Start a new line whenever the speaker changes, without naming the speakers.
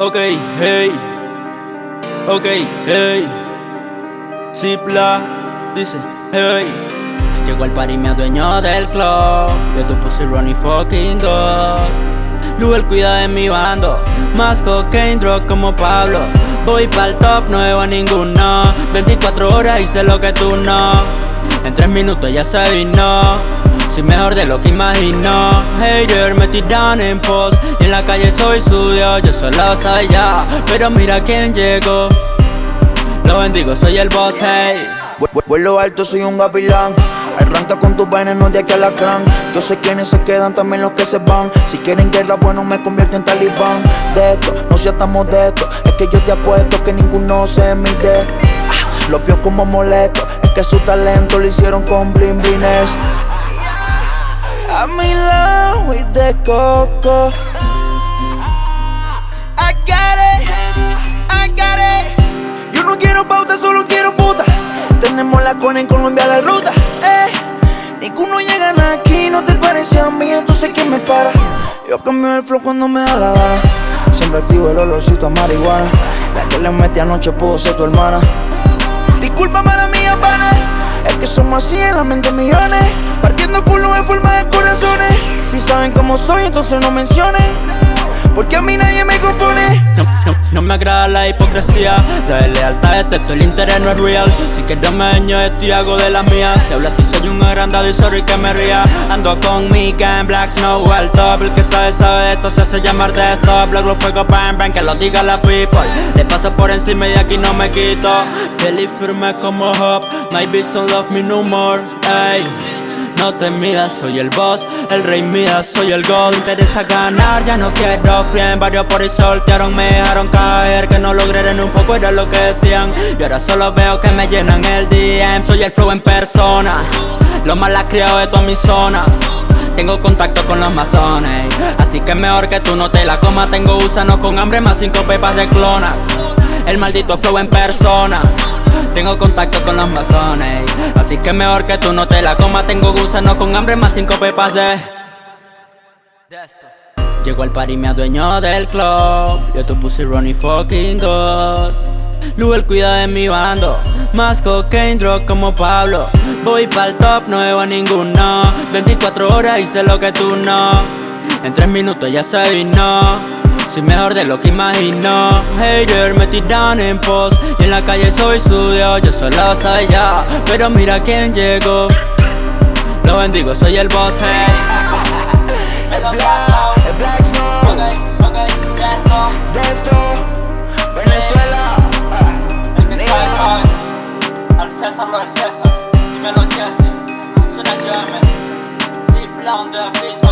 Ok, hey. Ok, hey. Zipla dice, hey. Llegó el party, me dueño del club. Yo tu pussy running fucking god. Luel cuida de mi bando. Más cocaine, drug como Pablo. Voy pa'l top, no debo a ninguno. 24 horas hice lo que tú no. En 3 minutos ya se vino. De lo que imagino. Hater me tiran en post Y en la calle soy suyo, yo solo soy ya Pero mira quién llegó. Lo bendigo, soy el boss, hey.
Vuelo alto, soy un gavilán. Arranca con tus no de aquí a la gran Yo sé quiénes se quedan, también los que se van. Si quieren guerra, bueno, me convierto en talibán. De esto, no seas tan modesto. Es que yo te apuesto que ninguno se mide. Ah, Lo vio como molesto. Es que su talento lo hicieron con bling I'm in love with the coco. I got it, I got it. Yo no quiero pauta, solo quiero puta. Tenemos la cona en Colombia la ruta. Eh. Ninguno llega aquí, no te parece a mí, entonces ¿quién me para? Yo cambio el flow cuando me da la gana. Siempre activo el olorcito a marihuana. La que le metí anoche pudo ser tu hermana. Disculpa, mala mía, pana. Es que somos así en la mente millones. Saben cómo soy, entonces no mencionen. Porque a mí nadie me confunde
no, no, no me agrada la hipocresía La lealtad es texto, el interés no es real. Si quieres me daño esto y hago de las mías Si hablas si soy un agrandado y sorry que me ría. Ando con mi gang, black snow al top. El que sabe sabe esto se hace llamar de stop Luego fuego bang bang que lo diga la people. Le paso por encima y aquí no me quito. Feliz firme como Hop My bitch don't love me no more, ey no te midas, soy el boss, el rey mía, soy el gol Interesa ganar, ya no quiero friend Varios por ahí soltearon, me dejaron caer. Que no logré un poco era lo que decían. Y ahora solo veo que me llenan el DM Soy el flow en persona Lo la criado de toda mi zona. Tengo contacto con los masones Así que mejor que tú no te la comas. Tengo gusanos con hambre más cinco pepas de clona El maldito flow en persona. Tengo contacto con los masones. Así que mejor que tú no te la comas. Tengo gusanos con hambre más cinco pepas de... Llegó al party me adueño del club. Yo tu pussy running fucking god. Luel cuida de mi bando. Más cocaine, drug como Pablo. Voy pa'l top, no debo a ninguno. 24 horas hice lo que tú no. En 3 minutos ya se vino soy mejor de lo que imagino. Hater me tiran en post. Y en la calle soy suyo Yo solo soy ya Pero mira quién llegó. Lo bendigo, soy el boss, hey.
El Black Snow El Black Snow
Ok, ok, ya esto
Venezuela.
El que sabe, sabe Al César lo del César. Dímelo Jesse. Yemen Sí, plan de beat